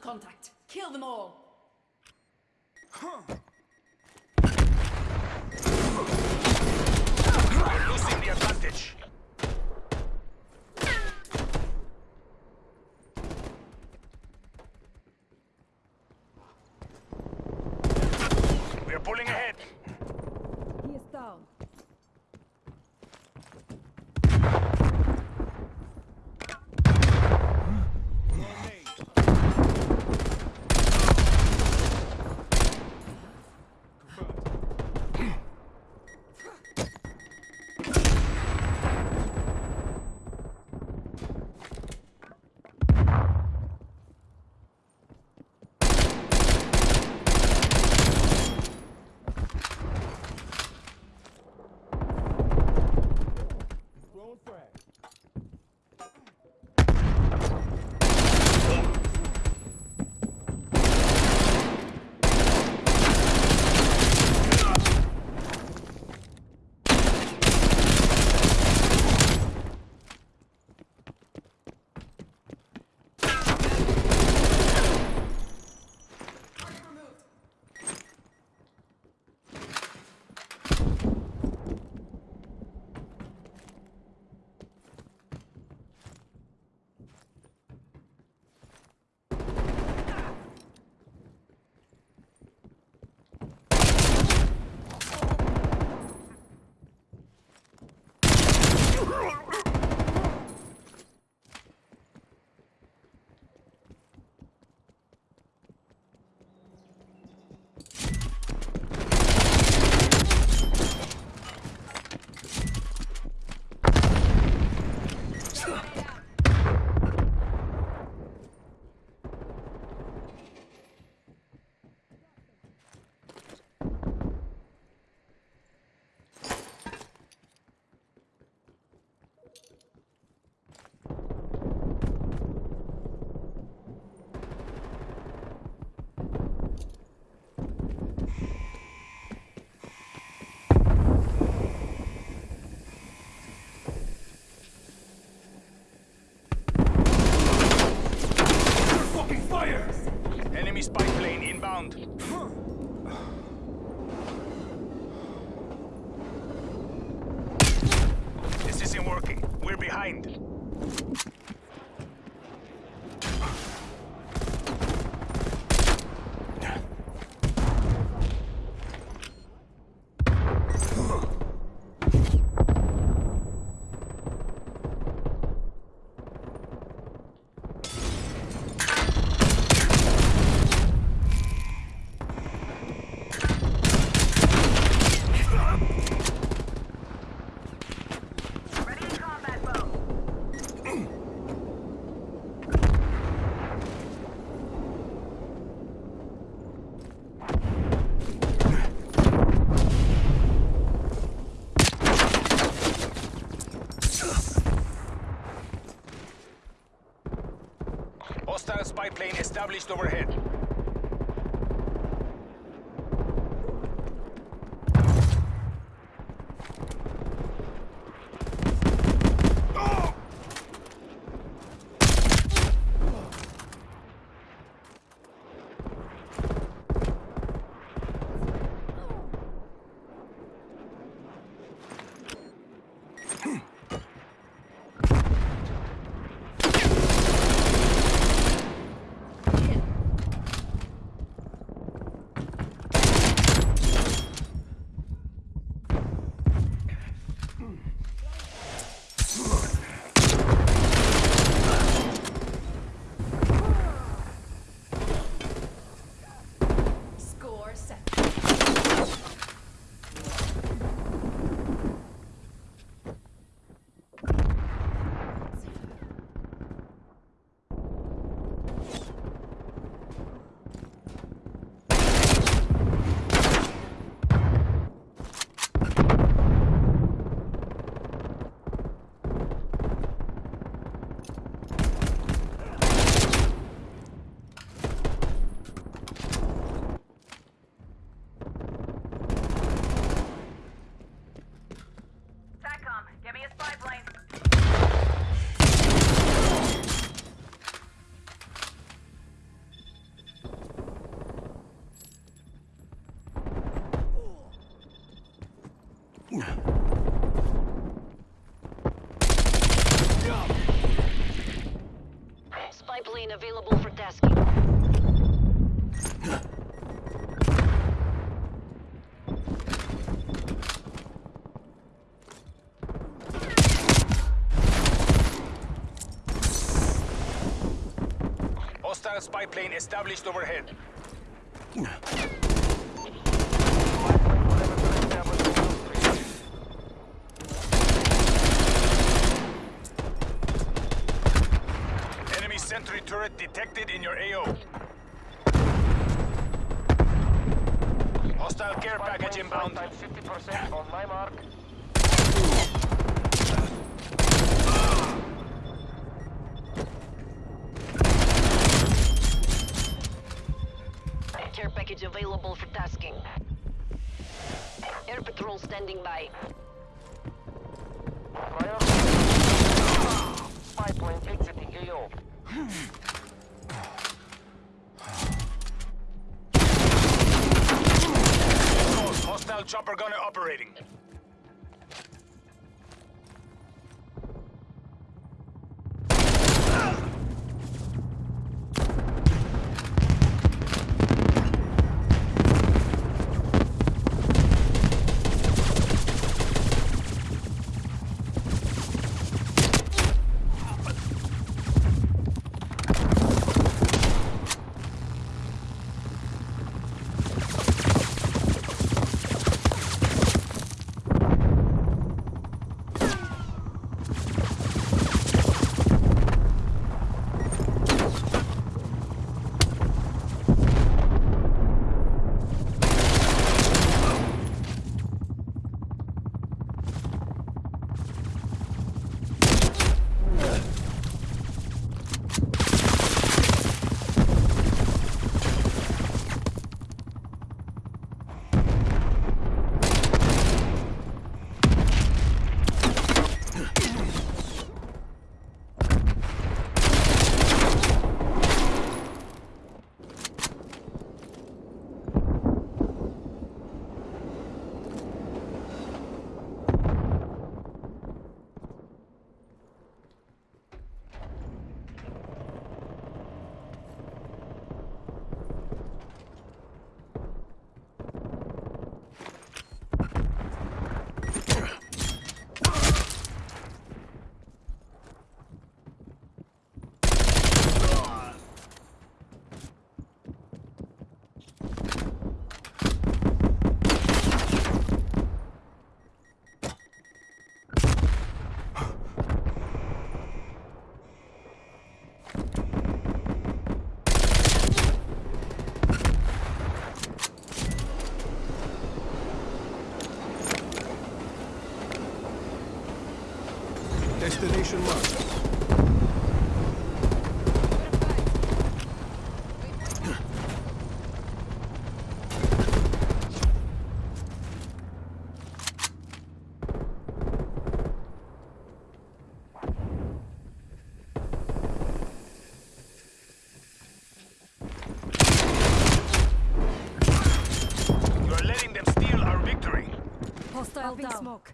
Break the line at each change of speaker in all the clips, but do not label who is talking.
Contact. Kill them all.
We're We're behind.
Ready in combat mode.
Hostile spy plane established overhead.
Score
Enemy is pipeline. Spy plane
available for tasking.
Spy plane established overhead. Enemy sentry turret detected in your AO. Hostile care package inbound.
50% on my mark.
Standing by.
Fire. Exiting AO.
Hostile chopper gunner operating.
Destination marked.
You're letting them steal our victory.
Hostile down. smoke.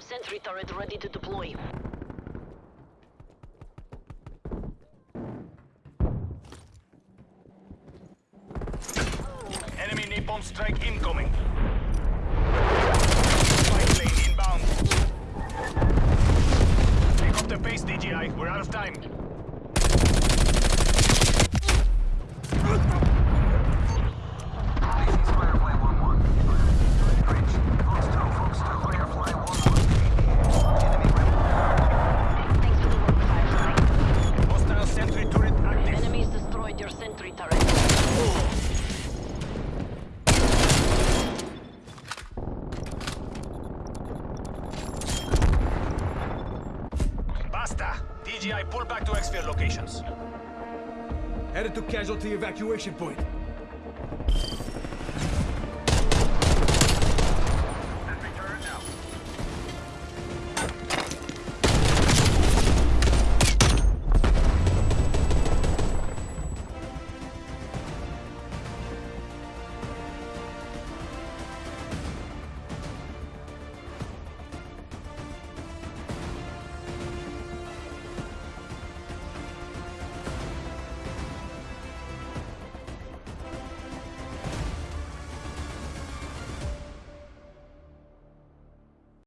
Sentry turret ready to deploy.
Enemy napalm strike incoming. Spy plane inbound. Pick up the pace, DGI. We're out of time. Locations.
Headed to casualty evacuation point.